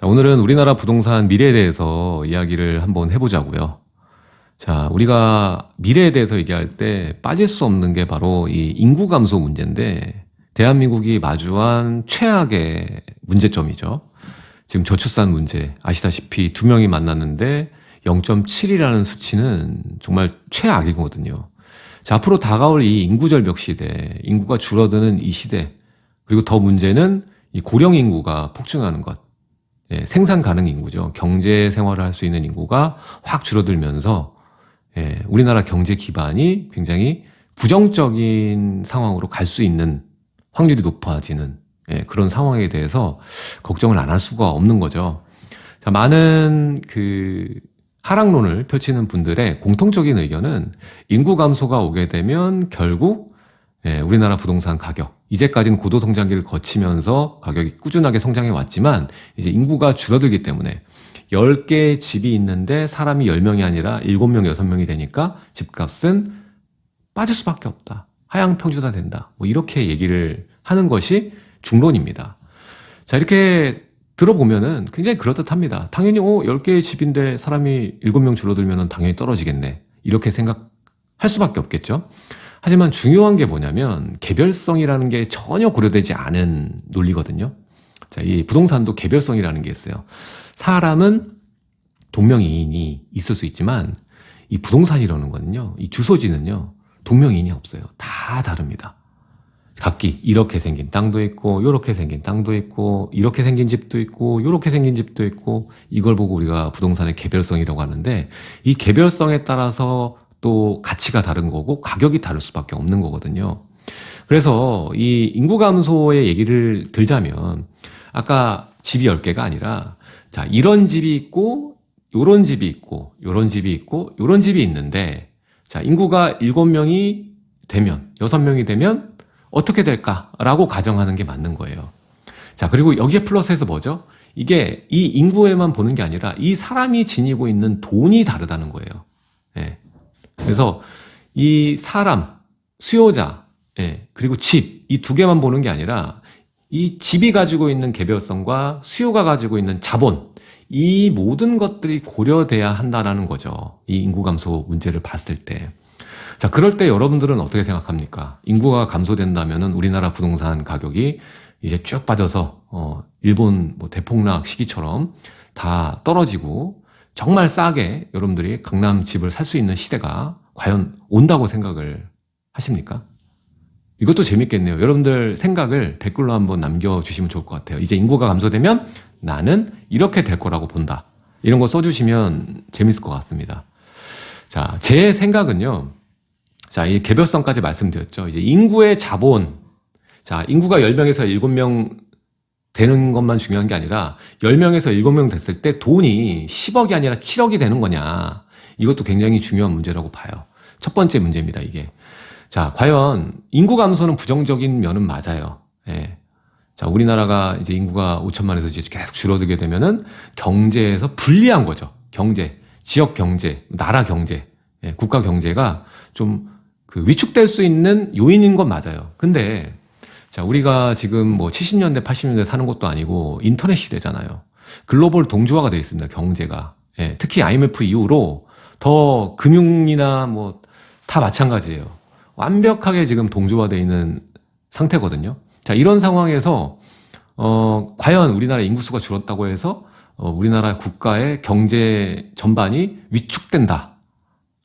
자, 오늘은 우리나라 부동산 미래에 대해서 이야기를 한번 해보자고요. 자, 우리가 미래에 대해서 얘기할 때 빠질 수 없는 게 바로 이 인구 감소 문제인데 대한민국이 마주한 최악의 문제점이죠. 지금 저출산 문제 아시다시피 두 명이 만났는데 0.7이라는 수치는 정말 최악이거든요. 자, 앞으로 다가올 이 인구 절벽 시대, 인구가 줄어드는 이 시대, 그리고 더 문제는 이 고령 인구가 폭증하는 것. 예, 생산 가능 인구죠. 경제 생활을 할 수 있는 인구가 확 줄어들면서 예, 우리나라 경제 기반이 굉장히 부정적인 상황으로 갈 수 있는 확률이 높아지는 예, 그런 상황에 대해서 걱정을 안 할 수가 없는 거죠. 자, 많은 그 하락론을 펼치는 분들의 공통적인 의견은 인구 감소가 오게 되면 결국 예, 우리나라 부동산 가격 이제까지는 고도 성장기를 거치면서 가격이 꾸준하게 성장해 왔지만 이제 인구가 줄어들기 때문에 10개의 집이 있는데 사람이 10명이 아니라 7명, 6명이 되니까 집값은 빠질 수밖에 없다. 하향 평준화 된다. 뭐 이렇게 얘기를 하는 것이 중론입니다. 자, 이렇게 들어보면은 굉장히 그럴듯합니다. 당연히, 어, 10개의 집인데 사람이 7명 줄어들면 당연히 떨어지겠네. 이렇게 생각할 수밖에 없겠죠. 하지만 중요한 게 뭐냐면 개별성이라는 게 전혀 고려되지 않은 논리거든요. 자, 이 부동산도 개별성이라는 게 있어요. 사람은 동명이인이 있을 수 있지만 이 부동산이라는 거는요. 이 주소지는요. 동명이인이 없어요. 다 다릅니다. 각기 이렇게 생긴 땅도 있고 이렇게 생긴 땅도 있고 이렇게 생긴 집도 있고 이렇게 생긴 집도 있고 이걸 보고 우리가 부동산의 개별성이라고 하는데 이 개별성에 따라서 또 가치가 다른 거고 가격이 다를 수밖에 없는 거거든요. 그래서 이 인구 감소의 얘기를 들자면 아까 집이 10개가 아니라 자, 이런 집이 있고 요런 집이 있고 요런 집이 있고 요런 집이 있는데 자, 인구가 7명이 되면 6명이 되면 어떻게 될까라고 가정하는 게 맞는 거예요. 자, 그리고 여기에 플러스해서 뭐죠? 이게 이 인구에만 보는 게 아니라 이 사람이 지니고 있는 돈이 다르다는 거예요. 예. 그래서 이 사람, 수요자, 예, 그리고 집, 이 두 개만 보는 게 아니라 이 집이 가지고 있는 개별성과 수요가 가지고 있는 자본, 이 모든 것들이 고려돼야 한다라는 거죠. 이 인구 감소 문제를 봤을 때. 자, 그럴 때 여러분들은 어떻게 생각합니까? 인구가 감소된다면은 우리나라 부동산 가격이 이제 쭉 빠져서, 어, 일본 뭐 대폭락 시기처럼 다 떨어지고 정말 싸게 여러분들이 강남 집을 살 수 있는 시대가 과연 온다고 생각을 하십니까? 이것도 재밌겠네요. 여러분들 생각을 댓글로 한번 남겨주시면 좋을 것 같아요. 이제 인구가 감소되면 나는 이렇게 될 거라고 본다. 이런 거 써주시면 재밌을 것 같습니다. 자, 제 생각은요. 자, 이 개별성까지 말씀드렸죠. 이제 인구의 자본. 자, 인구가 10명에서 7명 되는 것만 중요한 게 아니라 10명에서 7명 됐을 때 돈이 10억이 아니라 7억이 되는 거냐. 이것도 굉장히 중요한 문제라고 봐요. 첫 번째 문제입니다, 이게. 자, 과연 인구 감소는 부정적인 면은 맞아요. 예. 자, 우리나라가 이제 인구가 5천만에서 이제 계속 줄어들게 되면은 경제에서 불리한 거죠. 경제, 지역 경제, 나라 경제, 예, 국가 경제가 좀 그 위축될 수 있는 요인인 건 맞아요. 근데 자, 우리가 지금 뭐 70년대, 80년대 사는 것도 아니고 인터넷 시대잖아요. 글로벌 동조화가 되어 있습니다. 경제가. 예, 특히 IMF 이후로 더 금융이나 뭐 다 마찬가지예요. 완벽하게 지금 동조화되어 있는 상태거든요. 자, 이런 상황에서 어, 과연 우리나라 인구수가 줄었다고 해서 어, 우리나라 국가의 경제 전반이 위축된다.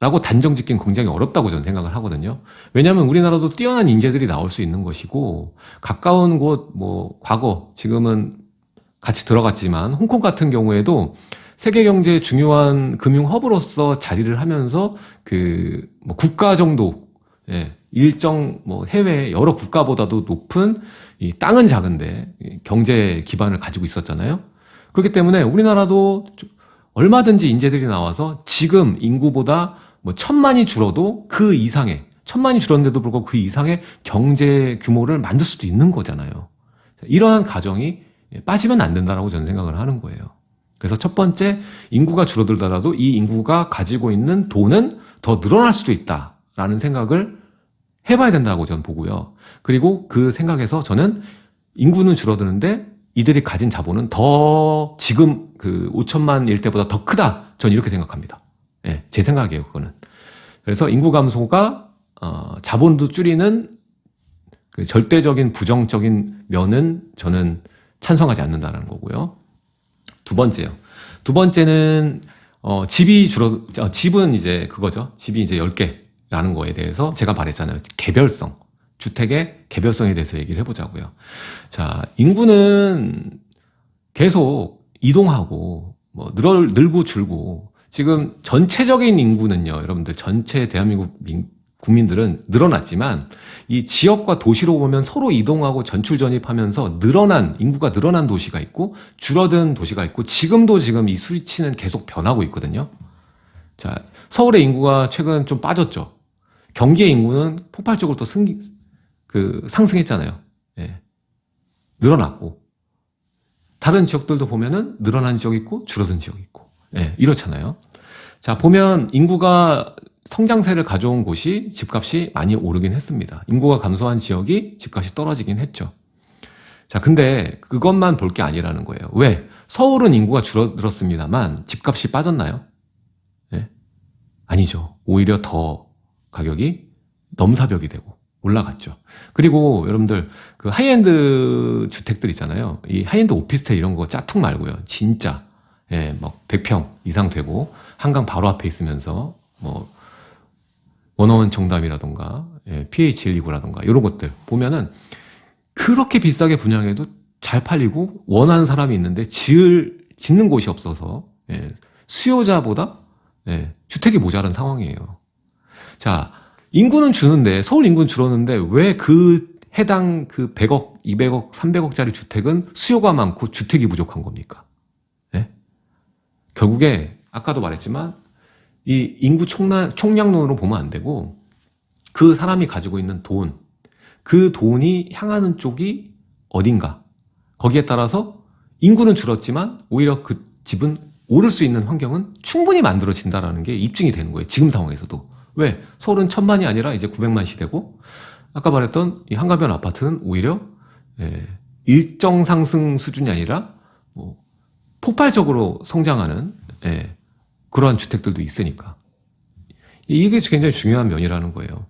라고 단정 짓긴 굉장히 어렵다고 저는 생각을 하거든요. 왜냐하면 우리나라도 뛰어난 인재들이 나올 수 있는 것이고 가까운 곳, 뭐 과거 지금은 같이 들어갔지만 홍콩 같은 경우에도 세계 경제의 중요한 금융 허브로서 자리를 하면서 그 뭐 국가 정도 예, 일정 뭐 해외 여러 국가보다도 높은 이 땅은 작은데 경제 기반을 가지고 있었잖아요. 그렇기 때문에 우리나라도 얼마든지 인재들이 나와서 지금 인구보다 뭐 천만이 줄어도 그 이상의 천만이 줄었는데도 불구하고 그 이상의 경제 규모를 만들 수도 있는 거잖아요. 이러한 가정이 빠지면 안 된다라고 저는 생각을 하는 거예요. 그래서 첫 번째 인구가 줄어들더라도 이 인구가 가지고 있는 돈은 더 늘어날 수도 있다라는 생각을 해봐야 된다고 저는 보고요. 그리고 그 생각에서 저는 인구는 줄어드는데 이들이 가진 자본은 더 지금 그 5천만 일대보다 더 크다. 전 이렇게 생각합니다. 예, 제 생각이에요, 그거는. 그래서 인구 감소가 어, 자본도 줄이는 그 절대적인 부정적인 면은 저는 찬성하지 않는다는 거고요. 두 번째요. 두 번째는 어, 집이 줄어 어, 집은 이제 그거죠. 집이 이제 10개라는 거에 대해서 제가 말했잖아요. 개별성. 주택의 개별성에 대해서 얘기를 해 보자고요. 자, 인구는 계속 이동하고 뭐 늘어 늘고 줄고 지금 전체적인 인구는요, 여러분들 전체 대한민국 민, 국민들은 늘어났지만 이 지역과 도시로 보면 서로 이동하고 전출 전입하면서 늘어난 인구가 늘어난 도시가 있고 줄어든 도시가 있고 지금도 지금 이 수치는 계속 변하고 있거든요. 자, 서울의 인구가 최근 좀 빠졌죠. 경기의 인구는 폭발적으로 또 승, 그 상승했잖아요. 예. 늘어났고 다른 지역들도 보면은 늘어난 지역 있고 줄어든 지역 있고 예, 이렇잖아요. 자 보면 인구가 성장세를 가져온 곳이 집값이 많이 오르긴 했습니다. 인구가 감소한 지역이 집값이 떨어지긴 했죠. 자 근데 그것만 볼 게 아니라는 거예요. 왜? 서울은 인구가 줄어들었습니다만 집값이 빠졌나요? 예? 아니죠. 오히려 더 가격이 넘사벽이 되고 올라갔죠. 그리고 여러분들 그 하이엔드 주택들 있잖아요. 이 하이엔드 오피스텔 이런 거 짝퉁 말고요. 진짜 예, 막 100평 이상 되고 한강 바로 앞에 있으면서 뭐 원어원 청담이라던가 예, PH129라던가 이런 것들 보면은 그렇게 비싸게 분양해도 잘 팔리고 원하는 사람이 있는데 지을 짓는 곳이 없어서 예, 수요자보다 예, 주택이 모자란 상황이에요. 자 인구는 주는데 서울 인구는 줄었는데 왜 그 해당 그 100억, 200억, 300억짜리 주택은 수요가 많고 주택이 부족한 겁니까? 네? 결국에 아까도 말했지만 이 인구 총량, 총량론으로 보면 안 되고 그 사람이 가지고 있는 돈, 그 돈이 향하는 쪽이 어딘가 거기에 따라서 인구는 줄었지만 오히려 그 집은 오를 수 있는 환경은 충분히 만들어진다는 게 입증이 되는 거예요. 지금 상황에서도. 왜? 서울은 천만이 아니라 이제 900만 시대고 아까 말했던 이 한가변 아파트는 오히려 예, 일정 상승 수준이 아니라 뭐 폭발적으로 성장하는 예, 그러한 주택들도 있으니까 이게 굉장히 중요한 면이라는 거예요.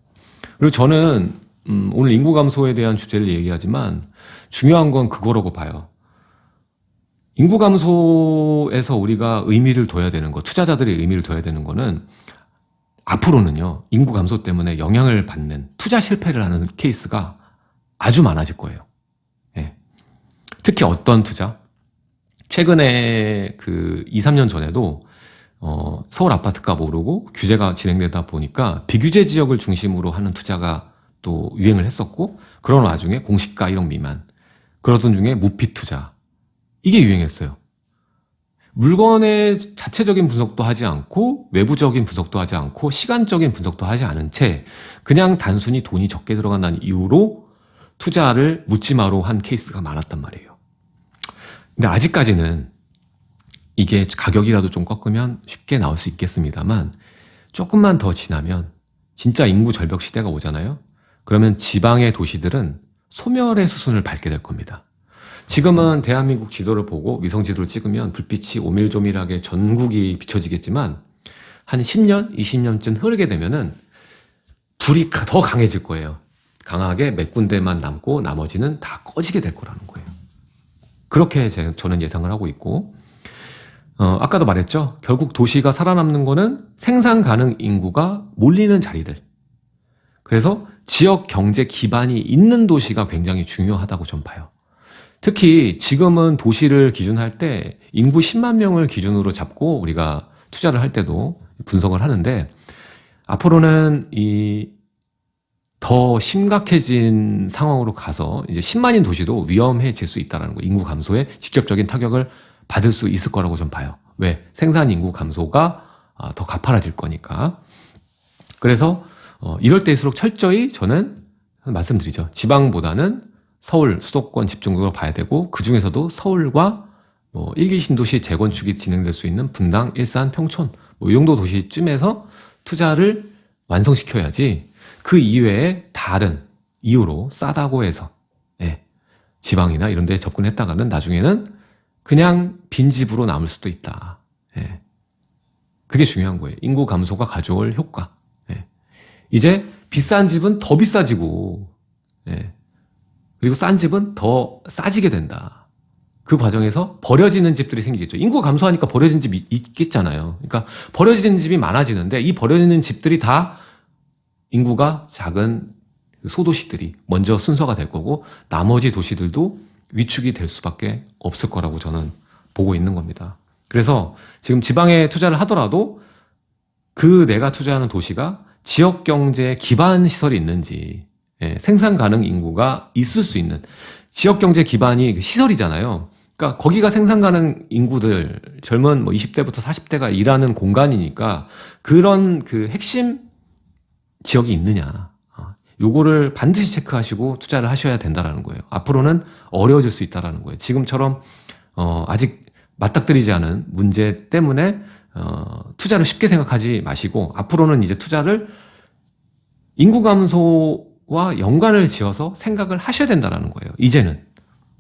그리고 저는 음, 오늘 인구 감소에 대한 주제를 얘기하지만 중요한 건 그거라고 봐요. 인구 감소에서 우리가 의미를 둬야 되는 거, 투자자들이 의미를 둬야 되는 거는 앞으로는요, 인구 감소 때문에 영향을 받는 투자 실패를 하는 케이스가 아주 많아질 거예요. 예. 특히 어떤 투자? 최근에 그 2, 3년 전에도 어, 서울 아파트값 오르고 규제가 진행되다 보니까 비규제 지역을 중심으로 하는 투자가 또 유행을 했었고 그런 와중에 공시가 1억 미만 그러던 중에 무피 투자 이게 유행했어요. 물건의 자체적인 분석도 하지 않고 외부적인 분석도 하지 않고 시간적인 분석도 하지 않은 채 그냥 단순히 돈이 적게 들어간다는 이유로 투자를 묻지마로 한 케이스가 많았단 말이에요. 근데 아직까지는 이게 가격이라도 좀 꺾으면 쉽게 나올 수 있겠습니다만 조금만 더 지나면 진짜 인구 절벽 시대가 오잖아요. 그러면 지방의 도시들은 소멸의 수순을 밟게 될 겁니다. 지금은 대한민국 지도를 보고 위성 지도를 찍으면 불빛이 오밀조밀하게 전국이 비춰지겠지만 한 10년, 20년쯤 흐르게 되면은 불이 더 강해질 거예요. 강하게 몇 군데만 남고 나머지는 다 꺼지게 될 거라는 거예요. 그렇게 저는 예상을 하고 있고 어, 아까도 말했죠. 결국 도시가 살아남는 거는 생산 가능 인구가 몰리는 자리들. 그래서 지역 경제 기반이 있는 도시가 굉장히 중요하다고 좀 봐요. 특히 지금은 도시를 기준할 때 인구 10만 명을 기준으로 잡고 우리가 투자를 할 때도 분석을 하는데 앞으로는 이 더 심각해진 상황으로 가서 이제 10만인 도시도 위험해질 수 있다는 거. 인구 감소에 직접적인 타격을 받을 수 있을 거라고 좀 봐요. 왜? 생산 인구 감소가 아, 더 가파라질 거니까. 그래서 어, 이럴 때일수록 철저히 저는 말씀드리죠. 지방보다는 서울 수도권 집중적으로 봐야 되고 그 중에서도 서울과 뭐 일기 신도시 재건축이 진행될 수 있는 분당, 일산, 평촌 뭐 이 정도 도시쯤에서 투자를 완성시켜야지 그 이외에 다른 이유로 싸다고 해서 예, 지방이나 이런 데 접근했다가는 나중에는 그냥 빈집으로 남을 수도 있다. 예. 그게 중요한 거예요. 인구 감소가 가져올 효과. 예. 이제 비싼 집은 더 비싸지고, 예. 그리고 싼 집은 더 싸지게 된다. 그 과정에서 버려지는 집들이 생기겠죠. 인구 감소하니까 버려진 집이 있겠잖아요. 그러니까 버려지는 집이 많아지는데 이 버려지는 집들이 다 인구가 작은 소도시들이 먼저 순서가 될 거고 나머지 도시들도 위축이 될 수밖에 없을 거라고 저는 보고 있는 겁니다. 그래서 지금 지방에 투자를 하더라도 그 내가 투자하는 도시가 지역 경제 기반 시설이 있는지 예, 생산 가능 인구가 있을 수 있는 지역 경제 기반이 시설이잖아요. 그러니까 거기가 생산 가능 인구들 젊은 뭐 20대부터 40대가 일하는 공간이니까 그런 그 핵심 지역이 있느냐. 어, 요거를 반드시 체크하시고 투자를 하셔야 된다라는 거예요. 앞으로는 어려워질 수 있다라는 거예요. 지금처럼 어, 아직 맞닥뜨리지 않은 문제 때문에 어, 투자를 쉽게 생각하지 마시고 앞으로는 이제 투자를 인구 감소와 연관을 지어서 생각을 하셔야 된다라는 거예요. 이제는.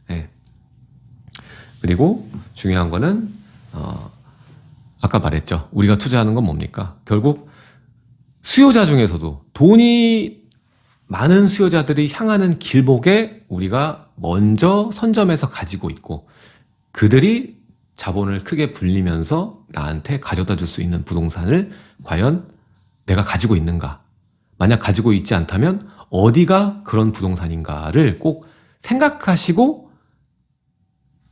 네. 그리고 중요한 거는 어, 아까 말했죠. 우리가 투자하는 건 뭡니까? 결국 수요자 중에서도 돈이 많은 수요자들이 향하는 길목에 우리가 먼저 선점해서 가지고 있고 그들이 자본을 크게 불리면서 나한테 가져다 줄 수 있는 부동산을 과연 내가 가지고 있는가? 만약 가지고 있지 않다면 어디가 그런 부동산인가를 꼭 생각하시고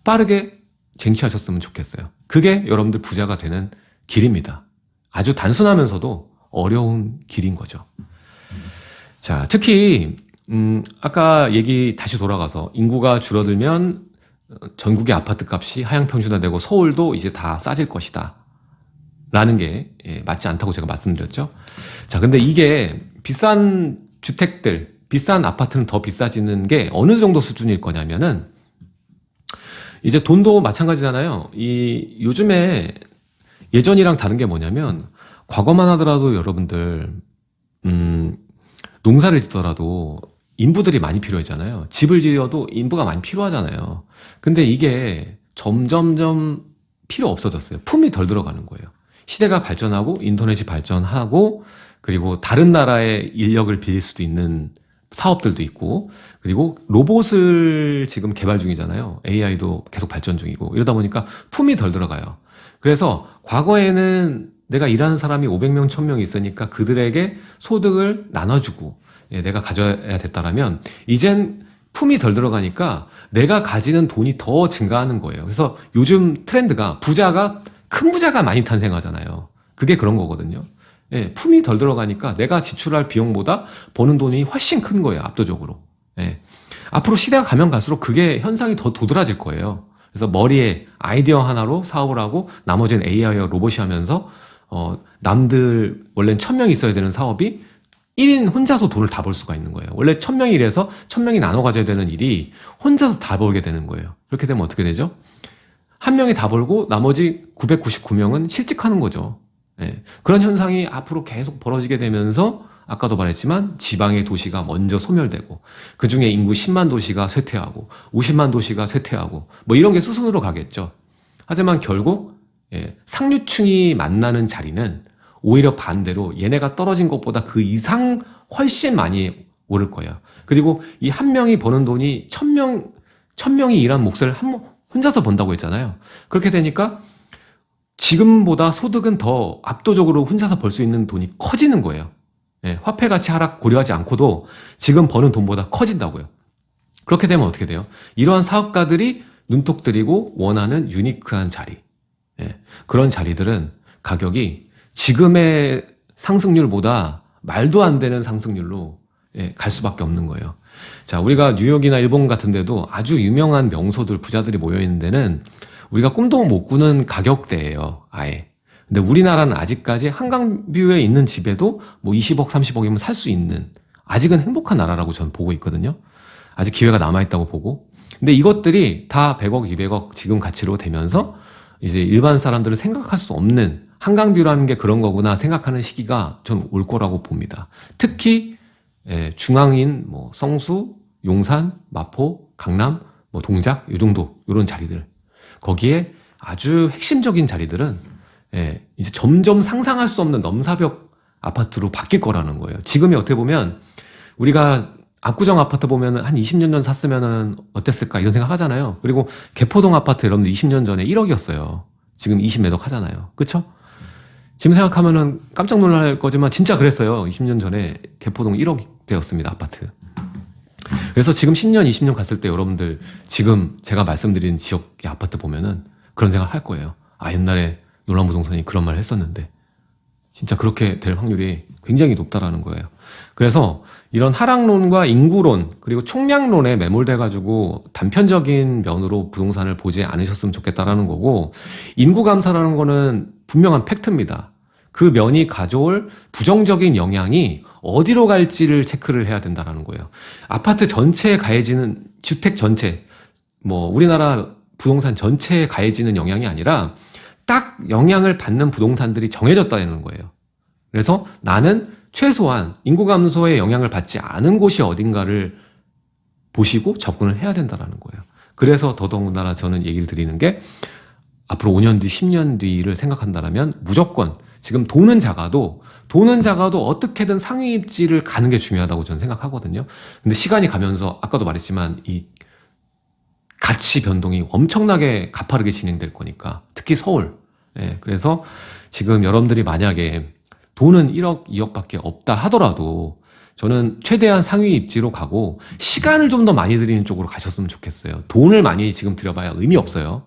빠르게 쟁취하셨으면 좋겠어요. 그게 여러분들 부자가 되는 길입니다. 아주 단순하면서도 어려운 길인 거죠. 자, 특히 음, 아까 얘기 다시 돌아가서 인구가 줄어들면 전국의 아파트 값이 하향 평준화되고 서울도 이제 다 싸질 것이다. 라는 게 예, 맞지 않다고 제가 말씀드렸죠. 자, 근데 이게 비싼 주택들, 비싼 아파트는 더 비싸지는 게 어느 정도 수준일 거냐면은 이제 돈도 마찬가지잖아요. 이 요즘에 예전이랑 다른 게 뭐냐면 과거만 하더라도 여러분들 음 농사를 짓더라도 인부들이 많이 필요했잖아요. 집을 지어도 인부가 많이 필요하잖아요. 근데 이게 점점점 필요 없어졌어요. 품이 덜 들어가는 거예요. 시대가 발전하고 인터넷이 발전하고 그리고 다른 나라의 인력을 빌릴 수도 있는 사업들도 있고 그리고 로봇을 지금 개발 중이잖아요. AI도 계속 발전 중이고 이러다 보니까 품이 덜 들어가요. 그래서 과거에는 내가 일하는 사람이 500명, 1000명 있으니까 그들에게 소득을 나눠주고 예, 내가 가져야 됐다라면 이젠 품이 덜 들어가니까 내가 가지는 돈이 더 증가하는 거예요. 그래서 요즘 트렌드가 부자가 큰 부자가 많이 탄생하잖아요. 그게 그런 거거든요. 예, 품이 덜 들어가니까 내가 지출할 비용보다 버는 돈이 훨씬 큰 거예요. 압도적으로. 예. 앞으로 시대가 가면 갈수록 그게 현상이 더 도드라질 거예요. 그래서 머리에 아이디어 하나로 사업을 하고 나머지는 AI와 로봇이 하면서 어, 남들 원래는 천명이 있어야 되는 사업이 1인 혼자서 돈을 다 벌 수가 있는 거예요. 원래 천명이 일해서 천명이 나눠 가져야 되는 일이 혼자서 다 벌게 되는 거예요. 그렇게 되면 어떻게 되죠? 한 명이 다 벌고 나머지 999명은 실직하는 거죠. 예. 그런 현상이 앞으로 계속 벌어지게 되면서 아까도 말했지만 지방의 도시가 먼저 소멸되고 그 중에 인구 10만 도시가 쇠퇴하고 50만 도시가 쇠퇴하고 뭐 이런 게 수순으로 가겠죠. 하지만 결국 예, 상류층이 만나는 자리는 오히려 반대로 얘네가 떨어진 것보다 그 이상 훨씬 많이 오를 거예요. 그리고 이 한 명이 버는 돈이 천 명, 천 명이 일한 몫을 한, 혼자서 번다고 했잖아요. 그렇게 되니까 지금보다 소득은 더 압도적으로 혼자서 벌 수 있는 돈이 커지는 거예요. 예, 화폐 가치 하락 고려하지 않고도 지금 버는 돈보다 커진다고요. 그렇게 되면 어떻게 돼요? 이러한 사업가들이 눈독 들이고 원하는 유니크한 자리. 예, 그런 자리들은 가격이 지금의 상승률보다 말도 안 되는 상승률로 예, 갈 수밖에 없는 거예요. 자, 우리가 뉴욕이나 일본 같은 데도 아주 유명한 명소들, 부자들이 모여있는 데는 우리가 꿈도 못 꾸는 가격대예요. 아예. 근데 우리나라는 아직까지 한강뷰에 있는 집에도 뭐 20억, 30억이면 살 수 있는 아직은 행복한 나라라고 저는 보고 있거든요. 아직 기회가 남아있다고 보고. 근데 이것들이 다 100억, 200억 지금 가치로 되면서 이제 일반 사람들은 생각할 수 없는 한강뷰라는 게 그런 거구나 생각하는 시기가 전 올 거라고 봅니다. 특히 예, 중앙인 뭐 성수, 용산, 마포, 강남 뭐 동작 이 정도 이런 자리들 거기에 아주 핵심적인 자리들은 예, 이제 점점 상상할 수 없는 넘사벽 아파트로 바뀔 거라는 거예요. 지금이 어떻게 보면 우리가 압구정 아파트 보면 한 20년 전 샀으면 어땠을까 이런 생각 하잖아요. 그리고 개포동 아파트 여러분들 20년 전에 1억이었어요. 지금 20매덕 하잖아요. 그쵸? 지금 생각하면은 깜짝 놀랄 거지만 진짜 그랬어요. 20년 전에 개포동 1억 되었습니다. 아파트. 그래서 지금 10년, 20년 갔을 때 여러분들 지금 제가 말씀드린 지역의 아파트 보면은 그런 생각 할 거예요. 아, 옛날에 놀란부동산이 그런 말 했었는데 진짜 그렇게 될 확률이 굉장히 높다라는 거예요. 그래서 이런 하락론과 인구론 그리고 총량론에 매몰돼 가지고 단편적인 면으로 부동산을 보지 않으셨으면 좋겠다라는 거고 인구 감사라는 거는 분명한 팩트입니다. 그 면이 가져올 부정적인 영향이 어디로 갈지를 체크를 해야 된다라는 거예요. 아파트 전체에 가해지는 주택 전체 뭐 우리나라 부동산 전체에 가해지는 영향이 아니라 딱 영향을 받는 부동산들이 정해졌다는 거예요. 그래서 나는 최소한 인구 감소에 영향을 받지 않은 곳이 어딘가를 보시고 접근을 해야 된다는 거예요. 그래서 더더군다나 저는 얘기를 드리는 게 앞으로 5년 뒤, 10년 뒤를 생각한다면 무조건 지금 돈은 작아도 돈은 작아도 어떻게든 상위 입지를 가는 게 중요하다고 저는 생각하거든요. 근데 시간이 가면서 아까도 말했지만 이 가치 변동이 엄청나게 가파르게 진행될 거니까 특히 서울. 예, 그래서 지금 여러분들이 만약에 돈은 1억, 2억밖에 없다 하더라도 저는 최대한 상위 입지로 가고 시간을 좀 더 많이 들이는 쪽으로 가셨으면 좋겠어요. 돈을 많이 지금 들여봐야 의미 없어요.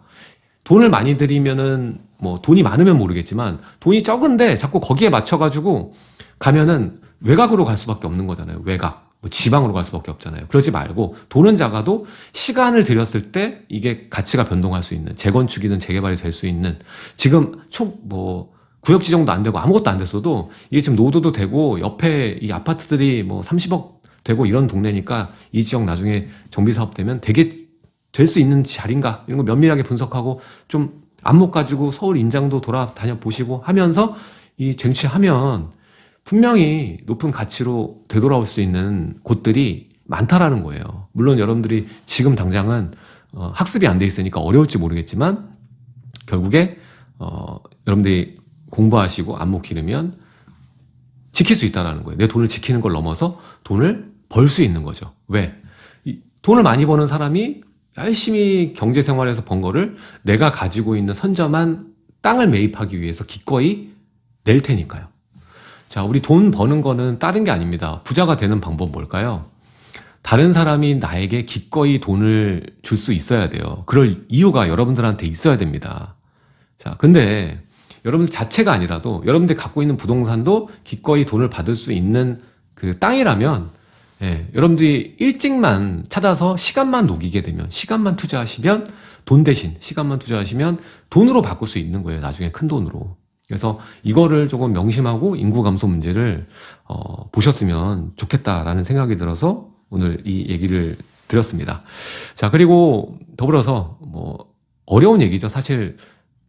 돈을 많이 들이면은 뭐 돈이 많으면 모르겠지만 돈이 적은데 자꾸 거기에 맞춰가지고 가면은 외곽으로 갈 수밖에 없는 거잖아요. 외곽. 뭐 지방으로 갈 수밖에 없잖아요. 그러지 말고 돈은 작아도 시간을 들였을 때 이게 가치가 변동할 수 있는 재건축이든 재개발이 될 수 있는 지금 촉뭐 구역 지정도 안 되고 아무것도 안 됐어도 이게 지금 노도도 되고 옆에 이 아파트들이 뭐 30억 되고 이런 동네니까 이 지역 나중에 정비 사업 되면 되게 될 수 있는 자리인가 이런 거 면밀하게 분석하고 좀 안목 가지고 서울 임장도 돌아다녀 보시고 하면서 이 쟁취하면 분명히 높은 가치로 되돌아올 수 있는 곳들이 많다라는 거예요. 물론 여러분들이 지금 당장은 어, 학습이 안 돼 있으니까 어려울지 모르겠지만 결국에 어, 여러분들이 공부하시고 안목 기르면 지킬 수 있다는 거예요. 내 돈을 지키는 걸 넘어서 돈을 벌 수 있는 거죠. 왜? 돈을 많이 버는 사람이 열심히 경제 생활에서 번 거를 내가 가지고 있는 선점한 땅을 매입하기 위해서 기꺼이 낼 테니까요. 자, 우리 돈 버는 거는 다른 게 아닙니다. 부자가 되는 방법 뭘까요? 다른 사람이 나에게 기꺼이 돈을 줄 수 있어야 돼요. 그럴 이유가 여러분들한테 있어야 됩니다. 자, 근데 여러분들 자체가 아니라도 여러분들이 갖고 있는 부동산도 기꺼이 돈을 받을 수 있는 그 땅이라면 예, 여러분들이 일찍만 찾아서 시간만 녹이게 되면 시간만 투자하시면 돈 대신 시간만 투자하시면 돈으로 바꿀 수 있는 거예요. 나중에 큰 돈으로. 그래서 이거를 조금 명심하고 인구 감소 문제를 어, 보셨으면 좋겠다라는 생각이 들어서 오늘 이 얘기를 드렸습니다. 자 그리고 더불어서 뭐 어려운 얘기죠. 사실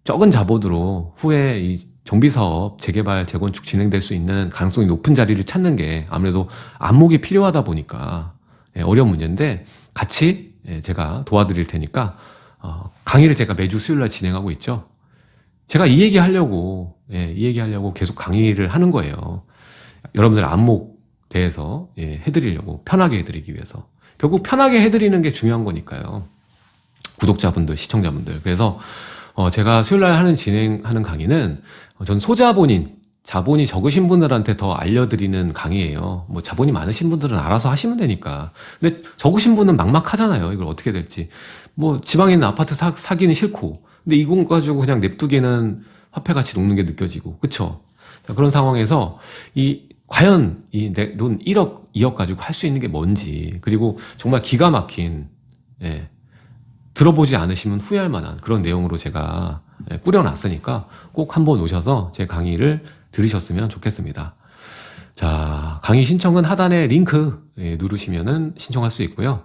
적은 자본으로 후에 이 정비 사업, 재개발, 재건축 진행될 수 있는 가능성이 높은 자리를 찾는 게 아무래도 안목이 필요하다 보니까 예, 어려운 문제인데 같이 예, 제가 도와드릴 테니까 어, 강의를 제가 매주 수요일 날 진행하고 있죠. 제가 이 얘기 하려고 예, 이 얘기 하려고 계속 강의를 하는 거예요. 여러분들 안목 대해서 해드리려고 편하게 해드리기 위해서 결국 편하게 해드리는 게 중요한 거니까요. 구독자분들, 시청자분들. 그래서 어, 제가 수요일날 하는 진행하는 강의는 어, 전 소자본인, 자본이 적으신 분들한테 더 알려드리는 강의예요. 뭐 자본이 많으신 분들은 알아서 하시면 되니까. 근데 적으신 분은 막막하잖아요. 이걸 어떻게 될지. 뭐 지방에 있는 아파트 사, 사기는 싫고. 근데 이공 가지고 그냥 냅두기는 화폐 가치 녹는 게 느껴지고. 그쵸? 자, 그런 상황에서 이 과연 이내돈 1억, 2억 가지고 할 수 있는 게 뭔지. 그리고 정말 기가 막힌 예, 들어보지 않으시면 후회할 만한 그런 내용으로 제가 예, 꾸려놨으니까 꼭 한번 오셔서 제 강의를 들으셨으면 좋겠습니다. 자, 강의 신청은 하단에 링크 예, 누르시면은 신청할 수 있고요.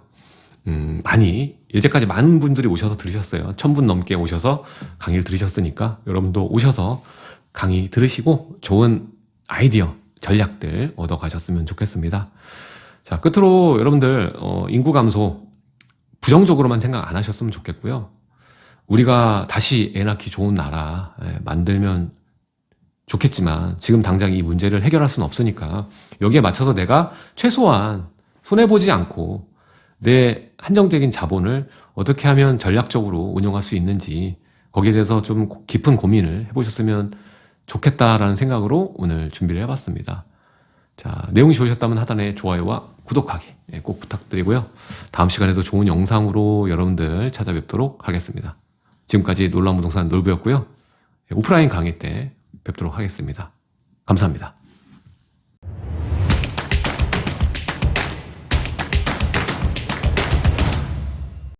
음, 많이, 이제까지 많은 분들이 오셔서 들으셨어요. 천분 넘게 오셔서 강의를 들으셨으니까 여러분도 오셔서 강의 들으시고 좋은 아이디어, 전략들 얻어 가셨으면 좋겠습니다. 자, 끝으로 여러분들, 어, 인구 감소 부정적으로만 생각 안 하셨으면 좋겠고요. 우리가 다시 애 낳기 좋은 나라 예, 만들면 좋겠지만 지금 당장 이 문제를 해결할 수는 없으니까 여기에 맞춰서 내가 최소한 손해보지 않고 내 한정적인 자본을 어떻게 하면 전략적으로 운용할 수 있는지 거기에 대해서 좀 깊은 고민을 해보셨으면 좋겠다라는 생각으로 오늘 준비를 해봤습니다. 자, 내용이 좋으셨다면 하단에 좋아요와 구독하기 예, 꼭 부탁드리고요. 다음 시간에도 좋은 영상으로 여러분들 찾아뵙도록 하겠습니다. 지금까지 놀라운 부동산 놀부였고요. 예, 오프라인 강의 때 뵙도록 하겠습니다. 감사합니다.